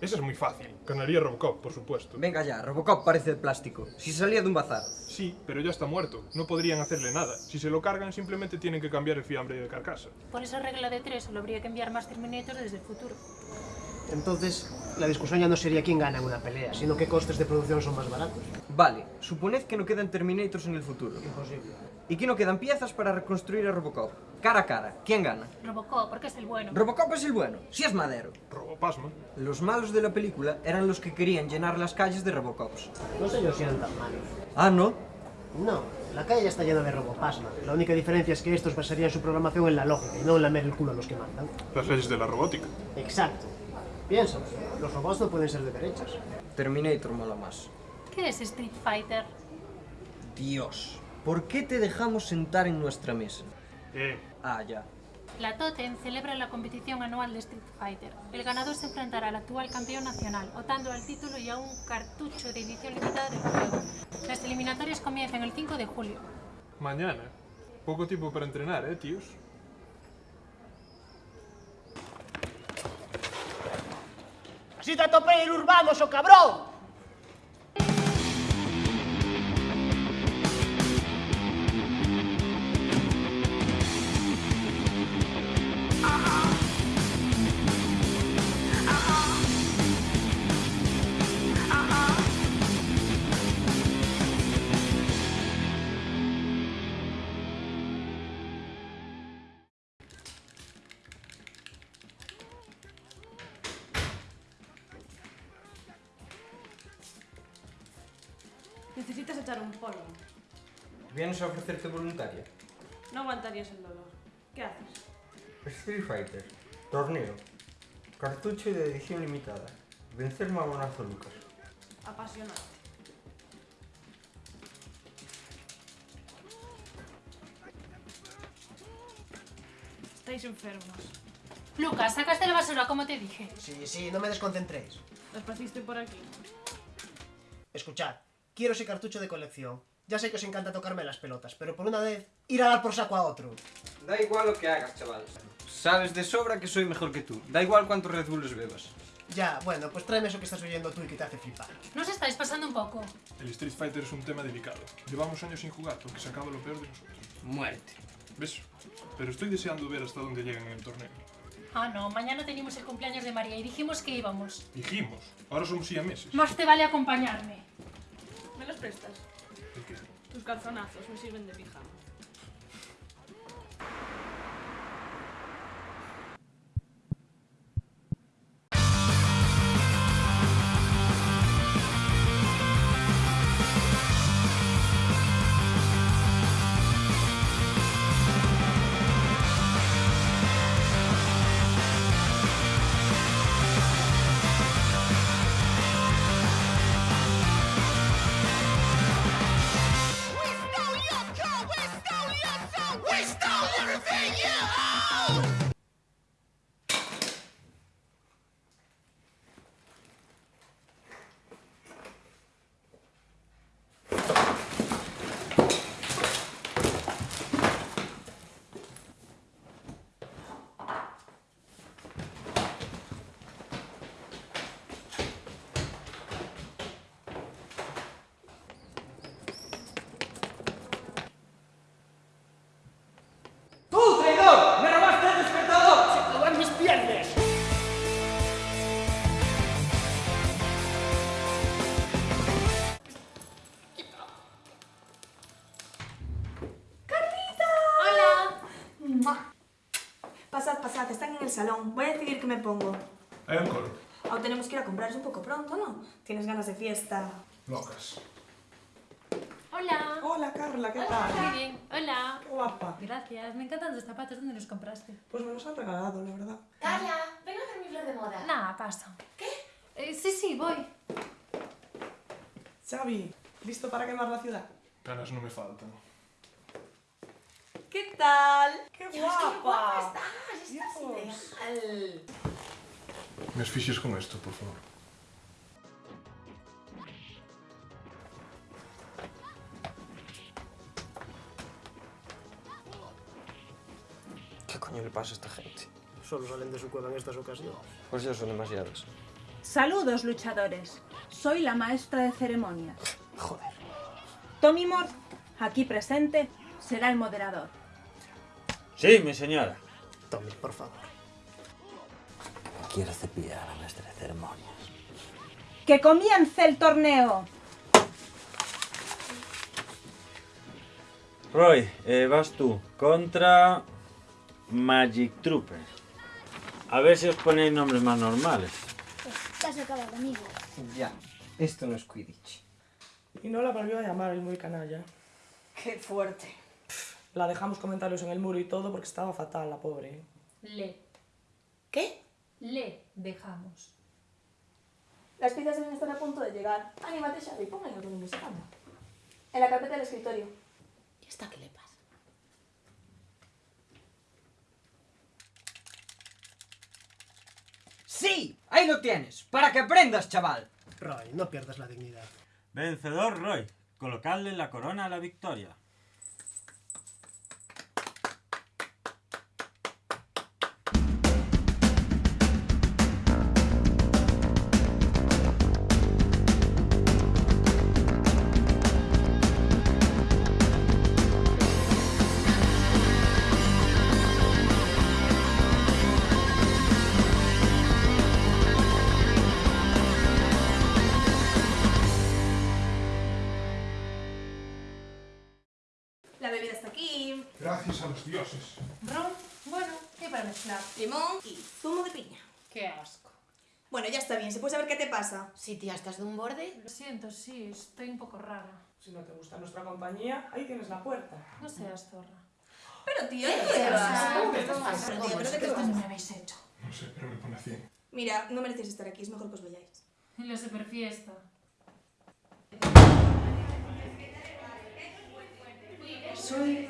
Esa es muy fácil. Ganaría Robocop, por supuesto. Venga ya, Robocop parece de plástico. Si salía de un bazar. Sí, pero ya está muerto. No podrían hacerle nada. Si se lo cargan, simplemente tienen que cambiar el fiambre de carcasa. Por esa regla de tres, solo habría que enviar más Terminators desde el futuro. Entonces, la discusión ya no sería quién gana en una pelea, sino qué costes de producción son más baratos. Vale, suponed que no quedan Terminators en el futuro. Imposible. Y que no quedan piezas para reconstruir a Robocop. Cara a cara, ¿quién gana? Robocop, porque es el bueno. Robocop es el bueno, si es madero. Robopasma. Los malos de la película eran los que querían llenar las calles de Robocops. No sé yo si eran tan malos. Ah, ¿no? No, la calle ya está llena de robopasma. La única diferencia es que estos basarían su programación en la lógica y no en lamer el culo a los que mandan. Las leyes de la robótica. Exacto. Piensa, los robots no pueden ser de derechas. Terminator mola más. ¿Qué es Street Fighter? Dios, ¿por qué te dejamos sentar en nuestra mesa? Eh, Ah, ya. La Totem celebra la competición anual de Street Fighter. El ganador se enfrentará al actual campeón nacional, optando al título y a un cartucho de edición limitada del juego. Las eliminatorias comienzan el 5 de julio. mañana. Poco tiempo para entrenar, eh, tíos. ¡Así te atopé el urbano, so cabrón! Echar un polvo. ¿Vienes a ofrecerte voluntaria? No aguantarías el dolor. ¿Qué haces? Street Fighter. Torneo. Cartucho de edición limitada. Vencer mamonazo Lucas. Apasionado. Estáis enfermos. Lucas, sacaste la basura como te dije. Sí, sí, no me desconcentréis. Despacito por aquí. Escuchad, quiero ese cartucho de colección. Ya sé que os encanta tocarme las pelotas, pero por una vez, ir a dar por saco a otro. Da igual lo que hagas, chaval. Sabes de sobra que soy mejor que tú. Da igual cuántos Red Bulls bebas. Ya, bueno, pues tráeme eso que estás oyendo tú y que te hace flipar. ¿No os estáis pasando un poco? El Street Fighter es un tema delicado. Llevamos años sin jugar porque se acaba lo peor de nosotros. Muerte. ¿Ves? Pero estoy deseando ver hasta dónde llegan en el torneo. Ah, no, mañana teníamos el cumpleaños de María y dijimos que íbamos. Dijimos, ahora somos siameses. Más te vale acompañarme. ¿Me los prestas? Tus calzonazos me sirven de pijama. Salón. Voy a decidir qué me pongo. Hay alcohol. Aún tenemos que ir a comprar, es un poco pronto, ¿no? Tienes ganas de fiesta. Locas. Hola. Hola Carla, ¿qué Muy tal? bien. Hola. Qué guapa. Gracias, me encantan tus zapatos. ¿Dónde los compraste? Pues me los han regalado, la verdad. Carla, ven a ver mi flor de moda. Nada, paso. ¿Qué? sí, sí, voy. Xavi, ¿listo para quemar la ciudad? Ganas no me faltan. ¿Qué tal? ¡Qué guapa estás, estás Dios. ideal. Me asfixies con esto, por favor. ¿Qué coño le pasa a esta gente? Solo salen de su cueva en estas ocasiones. Pues ya son demasiadas. Saludos, luchadores. Soy la maestra de ceremonias. Joder. Tommy Moore, aquí presente, será el moderador. Sí, mi señora. Tommy, por favor. Quiero cepillar a la maestra de ceremonias. ¡Que comience el torneo! Roy, eh, vas tú contra Magic Trooper. A ver si os ponéis nombres más normales. Estás acabado, amigo. Ya, esto no es Quidditch. Y no la volvió a llamar el muy canalla. Qué fuerte. La dejamos comentarios en el muro y todo porque estaba fatal, la pobre. Le. ¿Qué? Le dejamos. Las pizzas deben estar a punto de llegar. Anímate, Xavi, pongan algo en música. En la carpeta del escritorio. ¿Y esta qué le pasa? ¡Sí! Ahí lo tienes, para que aprendas, chaval. Roy, no pierdas la dignidad. Vencedor Roy. Colocarle la corona a la victoria. Ron, bueno, ¿qué para mezclar? Limón y zumo de piña. Qué asco. Bueno, ya está bien. ¿Se puede saber qué te pasa? Sí, tía, ¿estás de un borde? Lo siento, sí, estoy un poco rara. Si no te gusta nuestra compañía, ahí tienes la puerta. No seas zorra. Pero tío, ¿Qué ¿qué llevas? vas? ¿Cómo que estás pasando? ¿pero qué te ¿Qué pasa? me habéis hecho? No sé, pero me pone así. Mira, no mereces estar aquí. Es mejor que os vayáis. En la superfiesta. Soy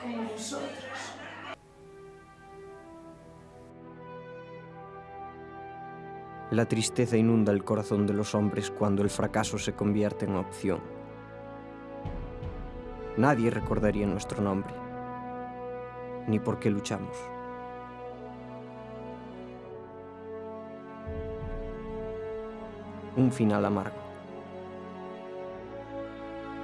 como vosotros. La tristeza inunda el corazón de los hombres cuando el fracaso se convierte en opción. Nadie recordaría nuestro nombre, ni por qué luchamos. Un final amargo.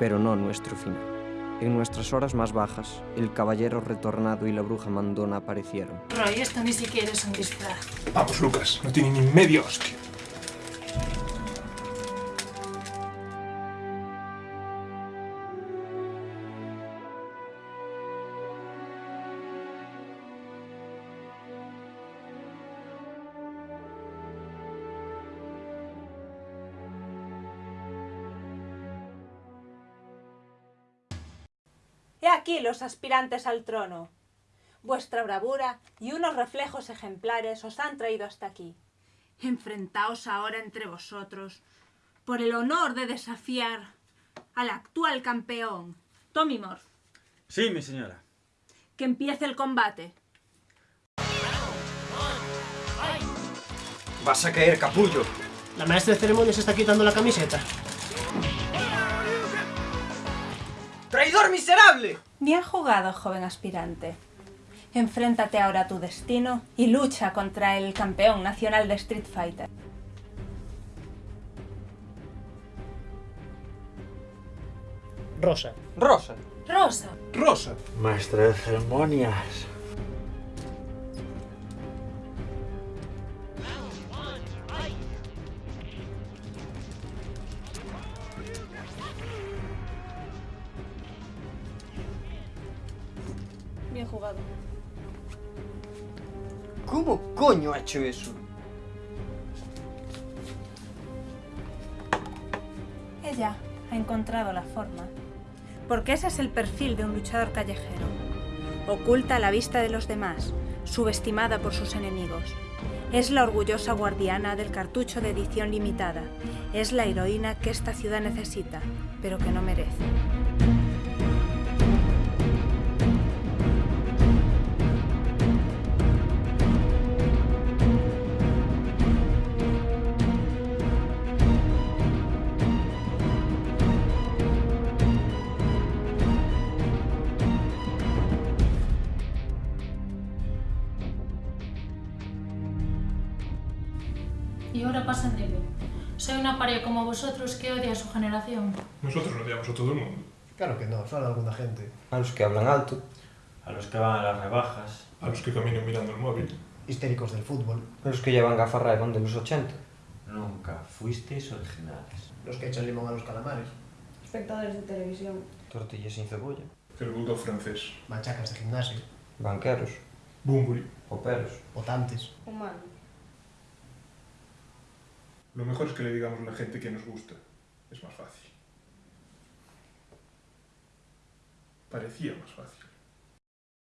Pero no nuestro final. En nuestras horas más bajas, el caballero retornado y la bruja mandona aparecieron. Roy, esto ni siquiera es un disfraz. Vamos, Lucas, no tiene ni media hostia. He aquí los aspirantes al trono. Vuestra bravura y unos reflejos ejemplares os han traído hasta aquí. Enfrentaos ahora entre vosotros por el honor de desafiar al actual campeón, Tommy Moore. Sí, mi señora. Que empiece el combate. Vas a caer, capullo. La maestra de ceremonias está quitando la camiseta. ¡Traidor miserable! Bien jugado, joven aspirante. Enfréntate ahora a tu destino y lucha contra el campeón nacional de Street Fighter. Rosa. Rosa. Rosa. Rosa. Maestra de ceremonias. Bien jugado. ¿Cómo coño ha hecho eso? Ella ha encontrado la forma. Porque ese es el perfil de un luchador callejero. Oculta a la vista de los demás, subestimada por sus enemigos. Es la orgullosa guardiana del cartucho de edición limitada. Es la heroína que esta ciudad necesita, pero que no merece. y ahora pasan de mí. Soy una paria como vosotros que odia a su generación. Nosotros odiamos a todo el mundo. Claro que no, solo a alguna gente. A los que hablan alto. A los que van a las rebajas. A los que caminan mirando el móvil. Histéricos del fútbol. A los que llevan gafarra de los 80. Nunca fuisteis originales. Los que echan limón a los calamares. Espectadores de televisión. Tortillas sin cebolla. El bulldog francés. Machacas de gimnasio. Banqueros. Bumburi. Operos. Votantes. Humanos. Lo mejor es que le digamos a la gente que nos gusta. Es más fácil. Parecía más fácil.